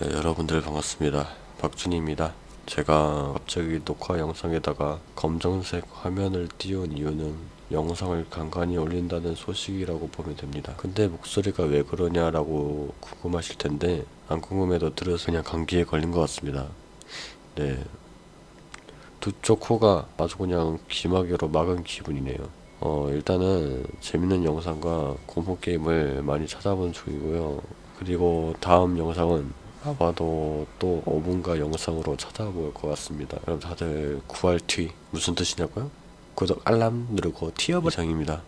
네, 여러분들 반갑습니다. 박준희입니다. 제가 갑자기 녹화 영상에다가 검정색 화면을 띄운 이유는 영상을 간간히 올린다는 소식이라고 보면 됩니다. 근데 목소리가 왜 그러냐라고 궁금하실 텐데 안 궁금해도 들어서 그냥 감기에 걸린 것 같습니다. 네. 두쪽 코가 아주 그냥 귀마개로 막은 기분이네요. 어, 일단은 재밌는 영상과 공포 게임을 많이 찾아본 중이고요. 그리고 다음 영상은 아마도 또 5분가 영상으로 찾아볼 것 같습니다. 여러분 다들 9할 티 무슨 뜻이냐고요? 구독 알람 누르고 티어버 장입니다.